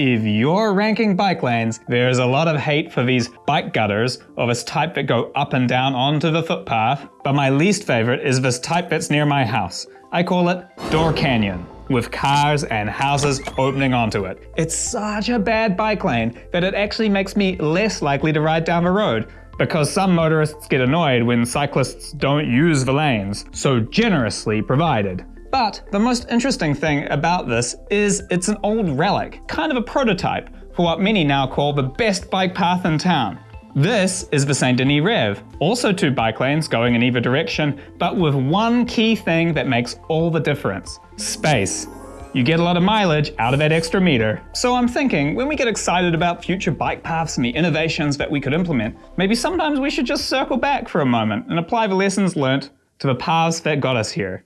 if you're ranking bike lanes, there's a lot of hate for these bike gutters, or this type that go up and down onto the footpath, but my least favorite is this type that's near my house. I call it Door Canyon with cars and houses opening onto it. It's such a bad bike lane that it actually makes me less likely to ride down the road because some motorists get annoyed when cyclists don't use the lanes, so generously provided. But the most interesting thing about this is it's an old relic, kind of a prototype, for what many now call the best bike path in town. This is the Saint Denis Rev, also two bike lanes going in either direction, but with one key thing that makes all the difference, space. You get a lot of mileage out of that extra meter. So I'm thinking, when we get excited about future bike paths and the innovations that we could implement, maybe sometimes we should just circle back for a moment and apply the lessons learnt to the paths that got us here.